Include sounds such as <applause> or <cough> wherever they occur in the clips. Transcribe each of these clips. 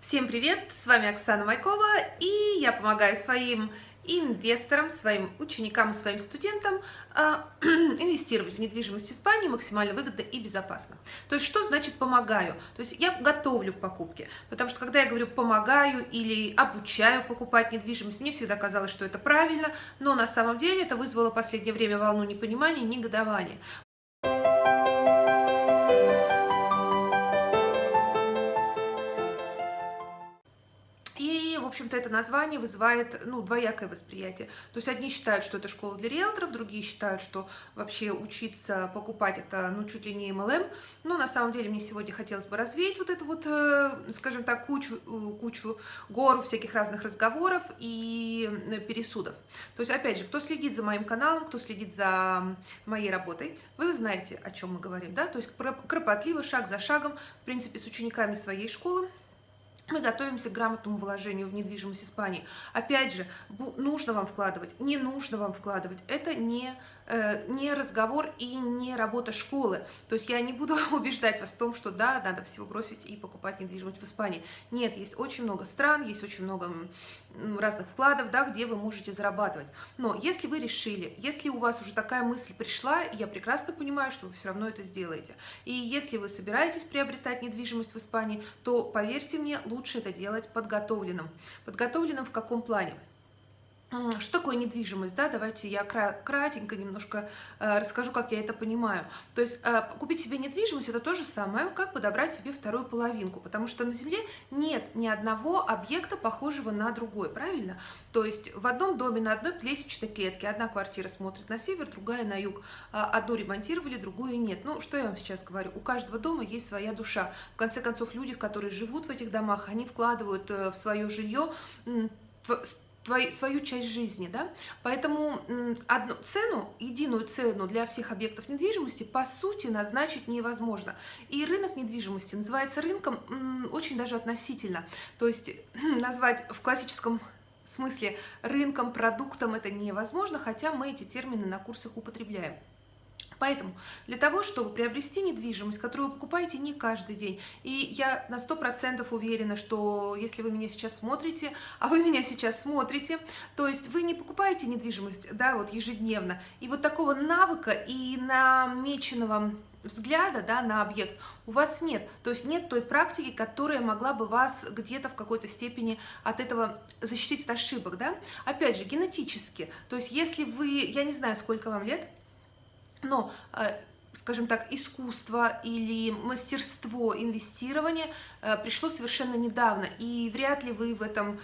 Всем привет! С вами Оксана Майкова, и я помогаю своим инвесторам, своим ученикам своим студентам э, <clears throat> инвестировать в недвижимость Испании максимально выгодно и безопасно. То есть что значит помогаю? То есть я готовлю к покупке, потому что когда я говорю помогаю или обучаю покупать недвижимость, мне всегда казалось, что это правильно, но на самом деле это вызвало в последнее время волну непонимания негодования. Общем-то, это название вызывает, ну, двоякое восприятие. То есть одни считают, что это школа для риэлторов, другие считают, что вообще учиться покупать это, ну, чуть ли не MLM. Но на самом деле мне сегодня хотелось бы развеять вот эту вот, э, скажем так, кучу, э, кучу, гору всяких разных разговоров и э, пересудов. То есть, опять же, кто следит за моим каналом, кто следит за моей работой, вы знаете, о чем мы говорим, да? То есть кропотливо, шаг за шагом, в принципе, с учениками своей школы, мы готовимся к грамотному вложению в недвижимость Испании. Опять же, нужно вам вкладывать, не нужно вам вкладывать. Это не Э, не разговор и не работа школы. То есть я не буду <laughs> убеждать вас в том, что да, надо всего бросить и покупать недвижимость в Испании. Нет, есть очень много стран, есть очень много разных вкладов, да, где вы можете зарабатывать. Но если вы решили, если у вас уже такая мысль пришла, я прекрасно понимаю, что вы все равно это сделаете. И если вы собираетесь приобретать недвижимость в Испании, то, поверьте мне, лучше это делать подготовленным. Подготовленным в каком плане? Что такое недвижимость? Да? Давайте я кратенько немножко э, расскажу, как я это понимаю. То есть э, купить себе недвижимость – это то же самое, как подобрать себе вторую половинку, потому что на Земле нет ни одного объекта, похожего на другой, правильно? То есть в одном доме на одной лестничной клетке одна квартира смотрит на север, другая на юг. А одну ремонтировали, другую нет. Ну, что я вам сейчас говорю? У каждого дома есть своя душа. В конце концов, люди, которые живут в этих домах, они вкладывают э, в свое жилье твою, свою часть жизни, да, поэтому одну цену, единую цену для всех объектов недвижимости по сути назначить невозможно. И рынок недвижимости называется рынком очень даже относительно, то есть <clears throat> назвать в классическом смысле рынком, продуктом это невозможно, хотя мы эти термины на курсах употребляем. Поэтому для того, чтобы приобрести недвижимость, которую вы покупаете не каждый день, и я на 100% уверена, что если вы меня сейчас смотрите, а вы меня сейчас смотрите, то есть вы не покупаете недвижимость да, вот ежедневно, и вот такого навыка и намеченного взгляда да, на объект у вас нет. То есть нет той практики, которая могла бы вас где-то в какой-то степени от этого защитить от ошибок. Да? Опять же, генетически. То есть если вы, я не знаю, сколько вам лет, но, э, скажем так, искусство или мастерство инвестирования э, пришло совершенно недавно, и вряд ли вы в этом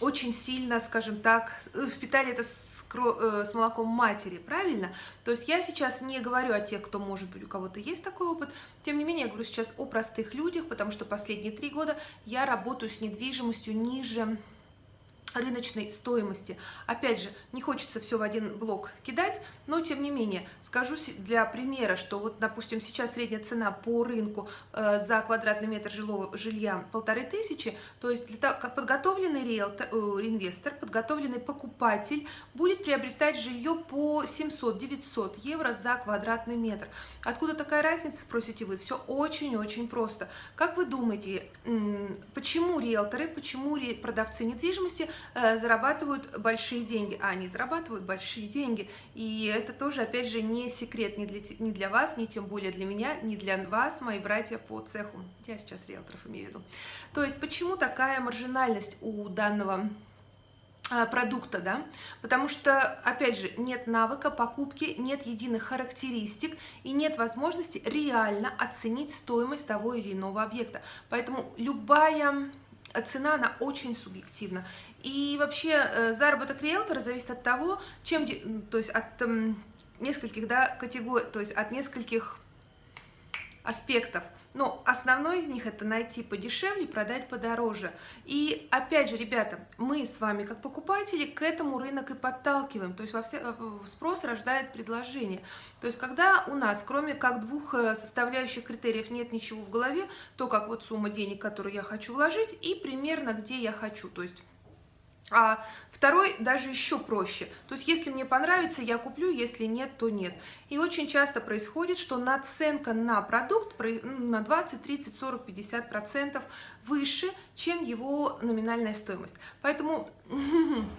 очень сильно, скажем так, впитали это с, э, с молоком матери, правильно? То есть я сейчас не говорю о тех, кто, может быть, у кого-то есть такой опыт, тем не менее, я говорю сейчас о простых людях, потому что последние три года я работаю с недвижимостью ниже рыночной стоимости. Опять же, не хочется все в один блок кидать, но тем не менее, скажу для примера, что вот, допустим, сейчас средняя цена по рынку э, за квадратный метр жилого жилья полторы тысячи, то есть для того, как подготовленный риэлтор, э, инвестор, подготовленный покупатель будет приобретать жилье по 700-900 евро за квадратный метр. Откуда такая разница, спросите вы? Все очень-очень просто. Как вы думаете, почему риэлторы, почему продавцы недвижимости зарабатывают большие деньги, а они зарабатывают большие деньги. И это тоже, опять же, не секрет ни для, ни для вас, ни тем более для меня, ни для вас, мои братья по цеху. Я сейчас риэлторов имею в виду. То есть, почему такая маржинальность у данного э, продукта, да, потому что, опять же, нет навыка покупки, нет единых характеристик и нет возможности реально оценить стоимость того или иного объекта. Поэтому любая цена, она очень субъективна. И вообще э, заработок риэлтора зависит от того, чем, то есть от эм, нескольких, да, категорий, то есть от нескольких аспектов. Но основной из них это найти подешевле, продать подороже. И опять же, ребята, мы с вами как покупатели к этому рынок и подталкиваем. То есть во все, спрос рождает предложение. То есть когда у нас, кроме как двух э, составляющих критериев, нет ничего в голове, то как вот сумма денег, которую я хочу вложить, и примерно где я хочу. То есть А второй даже еще проще. То есть, если мне понравится, я куплю, если нет, то нет. И очень часто происходит, что наценка на продукт ну, на 20, 30, 40, 50 процентов выше, чем его номинальная стоимость. Поэтому <laughs>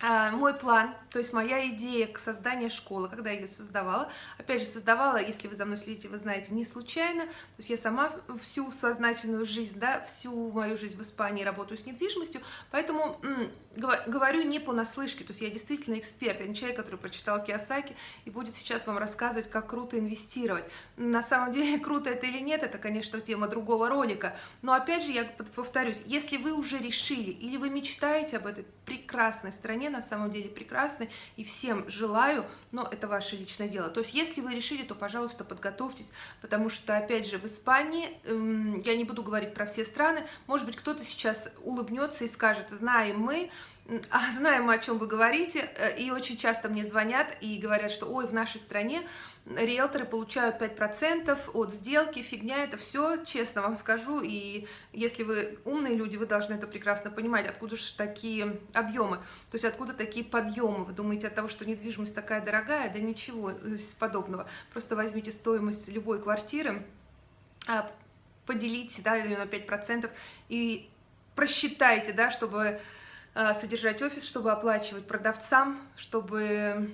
мой план, то есть моя идея к созданию школы, когда я ее создавала, опять же, создавала, если вы за мной следите, вы знаете, не случайно, то есть я сама всю сознательную жизнь, да, всю мою жизнь в Испании работаю с недвижимостью, поэтому говорю не понаслышке, то есть я действительно эксперт, я не человек, который прочитал Киосаки и будет сейчас вам рассказывать, как круто инвестировать. На самом деле, <laughs> круто это или нет, это, конечно, тема другого ролика, но опять же, я повторюсь, если вы уже решили или вы мечтаете об этой прекрасной стране, на самом деле прекрасной, и всем желаю, но это ваше личное дело. То есть, если вы решили, то, пожалуйста, подготовьтесь, потому что, опять же, в Испании, эм, я не буду говорить про все страны, может быть, кто-то сейчас улыбнется и скажет, знаем мы, а знаем мы, о чем вы говорите, э, и очень часто мне звонят и говорят, что ой, в нашей стране риэлторы получают 5% от сделки, фигня, это все, честно вам скажу, и если вы умные люди, вы должны это прекрасно понимать, откуда же такие объемы, то есть откуда такие подъемы, вы думаете от того, что недвижимость такая дорогая, да ничего э, подобного, просто возьмите стоимость любой квартиры, а, поделите, да, ее на 5% и просчитайте, да, чтобы Э, содержать офис, чтобы оплачивать продавцам, чтобы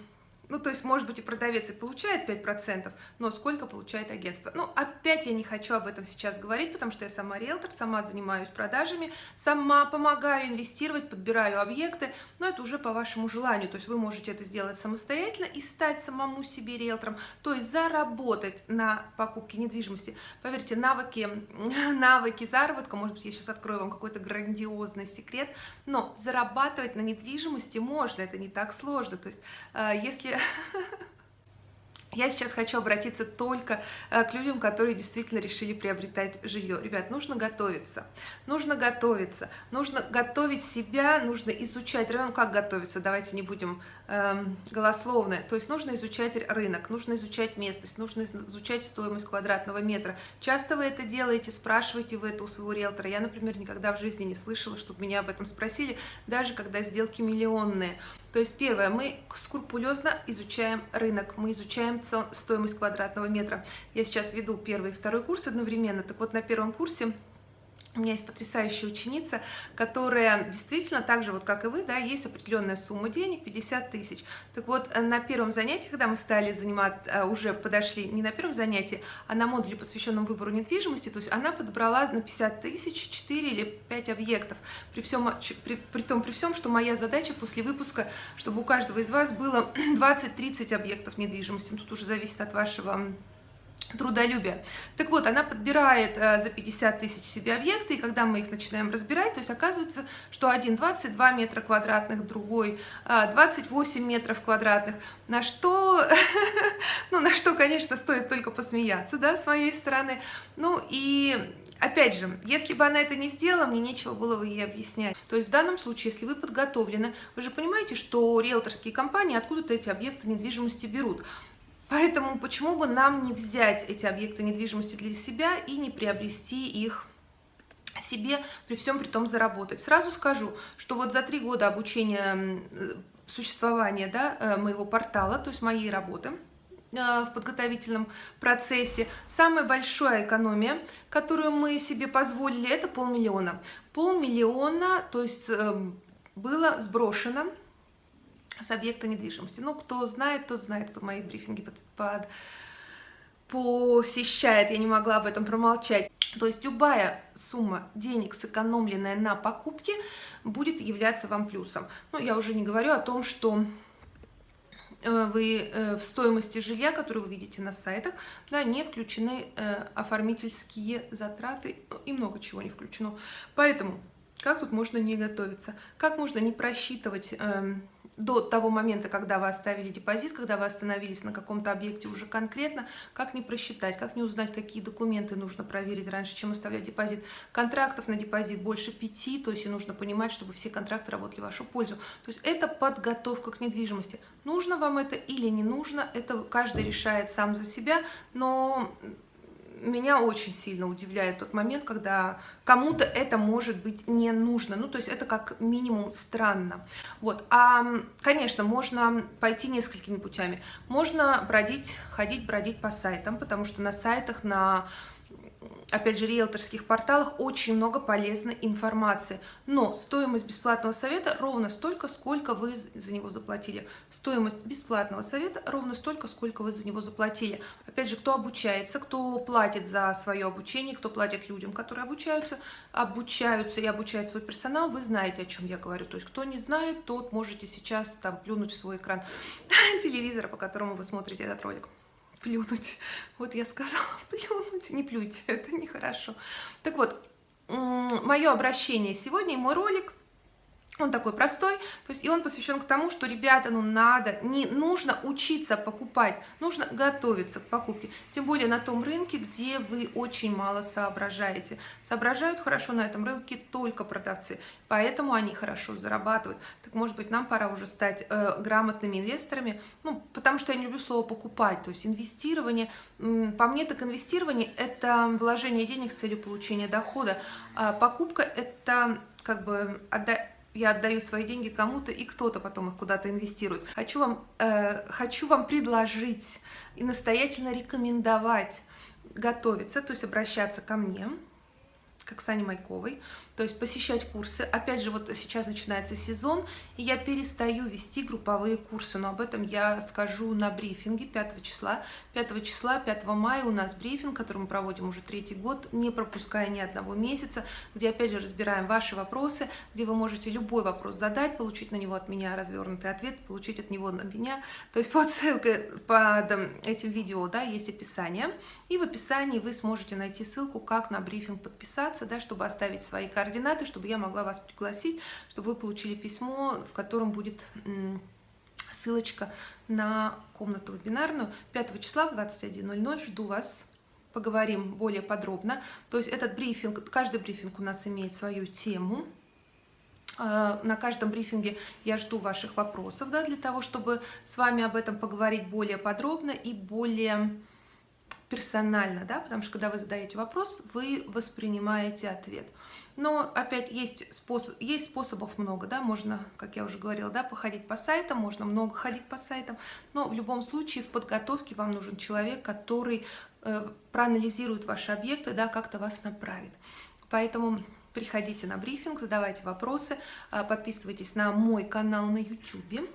ну, то есть, может быть, и продавец и получает 5%, но сколько получает агентство? Ну, опять я не хочу об этом сейчас говорить, потому что я сама риэлтор, сама занимаюсь продажами, сама помогаю инвестировать, подбираю объекты, но это уже по вашему желанию. То есть вы можете это сделать самостоятельно и стать самому себе риэлтором, то есть заработать на покупке недвижимости. Поверьте, навыки, <laughs> навыки заработка, может быть, я сейчас открою вам какой-то грандиозный секрет, но зарабатывать на недвижимости можно, это не так сложно. То есть, э, если <laughs> я сейчас хочу обратиться только э, к людям, которые действительно решили приобретать жилье. Ребят, нужно готовиться, нужно готовиться, нужно готовить себя, нужно изучать район. Как готовиться? Давайте не будем эм, голословны. То есть нужно изучать рынок, нужно изучать местность, нужно изучать стоимость квадратного метра. Часто вы это делаете, спрашиваете вы это у своего риэлтора. Я, например, никогда в жизни не слышала, чтобы меня об этом спросили, даже когда сделки миллионные. То есть первое, мы скрупулезно изучаем рынок, мы изучаем стоимость квадратного метра. Я сейчас веду первый и второй курс одновременно. Так вот, на первом курсе у меня есть потрясающая ученица, которая действительно так же, вот как и вы, да, есть определенная сумма денег, 50 тысяч. Так вот, э, на первом занятии, когда мы стали занимать, э, уже подошли не на первом занятии, а на модуле, посвященном выбору недвижимости, то есть она подобрала на 50 тысяч 4 или 5 объектов. При, всем, при, при том, при всем, что моя задача после выпуска, чтобы у каждого из вас было <clears throat> 20-30 объектов недвижимости. Тут уже зависит от вашего трудолюбие. Так вот, она подбирает э, за 50 тысяч себе объекты, и когда мы их начинаем разбирать, то есть оказывается, что один 22 метра квадратных, другой э, 28 метров квадратных, на что, <laughs> ну, на что, конечно, стоит только посмеяться, да, с моей стороны. Ну, и Опять же, если бы она это не сделала, мне нечего было бы ей объяснять. То есть в данном случае, если вы подготовлены, вы же понимаете, что риэлторские компании откуда-то эти объекты недвижимости берут. Поэтому почему бы нам не взять эти объекты недвижимости для себя и не приобрести их себе, при всем при том заработать. Сразу скажу, что вот за три года обучения существования да, э, моего портала, то есть моей работы, э, в подготовительном процессе. Самая большая экономия, которую мы себе позволили, это полмиллиона. Полмиллиона, то есть эм, было сброшено с объекта недвижимости. Ну, кто знает, тот знает, кто мои брифинги под, под, посещает, я не могла об этом промолчать. То есть любая сумма денег, сэкономленная на покупке, будет являться вам плюсом. Ну, я уже не говорю о том, что э, вы э, в стоимости жилья, которую вы видите на сайтах, да, не включены э, оформительские затраты ну, и много чего не включено. Поэтому как тут можно не готовиться? Как можно не просчитывать эм, до того момента, когда вы оставили депозит, когда вы остановились на каком-то объекте уже конкретно, как не просчитать, как не узнать, какие документы нужно проверить раньше, чем оставлять депозит. Контрактов на депозит больше пяти, то есть и нужно понимать, чтобы все контракты работали в вашу пользу. То есть это подготовка к недвижимости. Нужно вам это или не нужно, это каждый решает сам за себя, но меня очень сильно удивляет тот момент, когда кому-то это может быть не нужно. Ну, то есть это как минимум странно. Вот. А, конечно, можно пойти несколькими путями. Можно бродить, ходить, бродить по сайтам, потому что на сайтах, на опять же, риэлторских порталах очень много полезной информации. Но стоимость бесплатного совета ровно столько, сколько вы за него заплатили. Стоимость бесплатного совета ровно столько, сколько вы за него заплатили. Опять же, кто обучается, кто платит за свое обучение, кто платит людям, которые обучаются, обучаются и обучают свой персонал, вы знаете, о чем я говорю. То есть, кто не знает, тот можете сейчас там плюнуть в свой экран <laughs> телевизора, по которому вы смотрите этот ролик плюнуть. <laughs> Вот я сказала <laughs> плюнуть, не плюйте, <laughs> это нехорошо. Так вот, мое обращение сегодня и мой ролик – он такой простой, то есть и он посвящен к тому, что, ребята, ну надо, не нужно учиться покупать, нужно готовиться к покупке, тем более на том рынке, где вы очень мало соображаете. Соображают хорошо на этом рынке только продавцы, поэтому они хорошо зарабатывают. Так может быть нам пора уже стать э, грамотными инвесторами, ну потому что я не люблю слово покупать, то есть инвестирование, по мне так инвестирование это вложение денег с целью получения дохода, а покупка это как бы отдать я отдаю свои деньги кому-то, и кто-то потом их куда-то инвестирует. Хочу вам, э, хочу вам предложить и настоятельно рекомендовать готовиться, то есть обращаться ко мне, к Оксане Майковой, то есть посещать курсы. Опять же, вот сейчас начинается сезон, и я перестаю вести групповые курсы, но об этом я скажу на брифинге 5 числа. 5 числа, 5 мая у нас брифинг, который мы проводим уже третий год, не пропуская ни одного месяца, где опять же разбираем ваши вопросы, где вы можете любой вопрос задать, получить на него от меня развернутый ответ, получить от него на меня. То есть <laughs> под ссылкой под этим видео да, есть описание, и в описании вы сможете найти ссылку, как на брифинг подписаться, да, чтобы оставить свои координаты координаты, чтобы я могла вас пригласить, чтобы вы получили письмо, в котором будет ссылочка на комнату вебинарную 5 числа в 21.00. Жду вас. Поговорим более подробно. То есть этот брифинг, каждый брифинг у нас имеет свою тему. А, на каждом брифинге я жду ваших вопросов, да, для того, чтобы с вами об этом поговорить более подробно и более персонально, да, потому что когда вы задаете вопрос, вы воспринимаете ответ. Но опять есть, способ, есть способов много, да, можно, как я уже говорила, да, походить по сайтам, можно много ходить по сайтам, но в любом случае в подготовке вам нужен человек, который э, проанализирует ваши объекты, да, как-то вас направит. Поэтому приходите на брифинг, задавайте вопросы, э, подписывайтесь на мой канал на YouTube.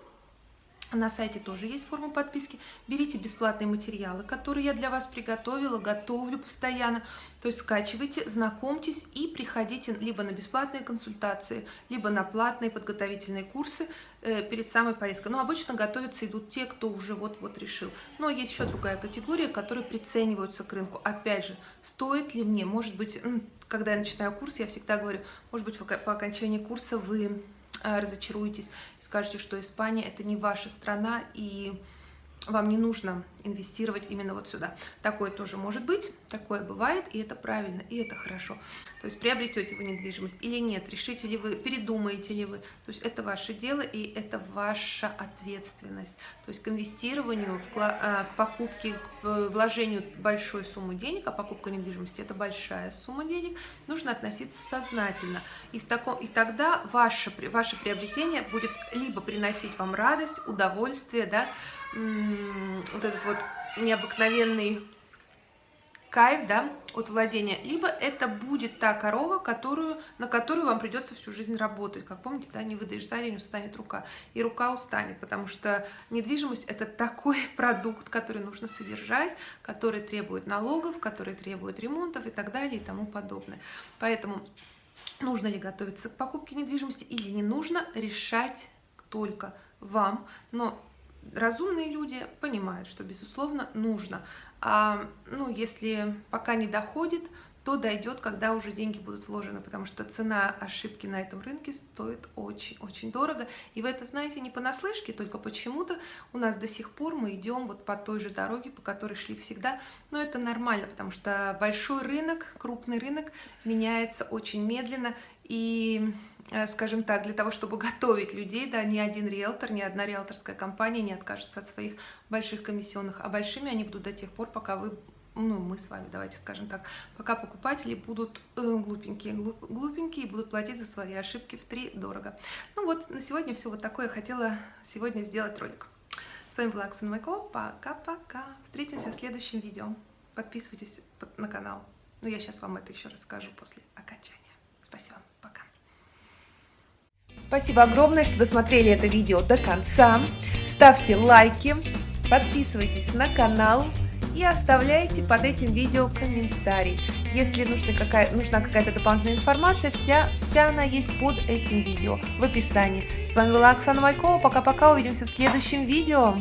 На сайте тоже есть форма подписки. Берите бесплатные материалы, которые я для вас приготовила, готовлю постоянно. То есть скачивайте, знакомьтесь и приходите либо на бесплатные консультации, либо на платные подготовительные курсы э, перед самой поездкой. Но обычно готовятся идут те, кто уже вот-вот решил. Но есть еще другая категория, которые прицениваются к рынку. Опять же, стоит ли мне, может быть, когда я начинаю курс, я всегда говорю, может быть, по окончании курса вы разочаруетесь и скажете, что Испания это не ваша страна и вам не нужно инвестировать именно вот сюда. Такое тоже может быть, такое бывает, и это правильно, и это хорошо. То есть приобретете вы недвижимость или нет, решите ли вы, передумаете ли вы. То есть это ваше дело, и это ваша ответственность. То есть к инвестированию, э, к покупке, к э, вложению большой суммы денег, а покупка недвижимости – это большая сумма денег, нужно относиться сознательно. И, в таком, и тогда ваше, ваше приобретение будет либо приносить вам радость, удовольствие, да, вот этот вот необыкновенный кайф, да, от владения, либо это будет та корова, которую, на которую вам придется всю жизнь работать. Как помните, да, не выдаешь за день, устанет рука. И рука устанет, потому что недвижимость – это такой <laughs> продукт, который нужно содержать, который требует налогов, который требует ремонтов и так далее и тому подобное. Поэтому нужно ли готовиться к покупке недвижимости или не нужно, решать только вам. Но разумные люди понимают, что, безусловно, нужно. А, ну, если пока не доходит, то дойдет, когда уже деньги будут вложены, потому что цена ошибки на этом рынке стоит очень-очень дорого. И вы это знаете не понаслышке, только почему-то у нас до сих пор мы идем вот по той же дороге, по которой шли всегда. Но это нормально, потому что большой рынок, крупный рынок меняется очень медленно. И Э, скажем так, для того, чтобы готовить людей, да, ни один риэлтор, ни одна риэлторская компания не откажется от своих больших комиссионных, а большими они будут до тех пор, пока вы ну, мы с вами, давайте скажем так, пока покупатели будут э, глупенькие, глуп, глупенькие и будут платить за свои ошибки в три дорого. Ну вот, на сегодня все вот такое. Хотела сегодня сделать ролик. С вами была Оксана Майко. Пока-пока. Встретимся в следующем видео. Подписывайтесь на канал. Ну, я сейчас вам это еще расскажу после окончания. Спасибо. Пока. Спасибо огромное, что досмотрели это видео до конца. Ставьте лайки, подписывайтесь на канал и оставляйте под этим видео комментарий. Если нужна какая-то нужна какая дополнительная информация, вся, вся она есть под этим видео в описании. С вами была Оксана Майкова. Пока-пока, увидимся в следующем видео.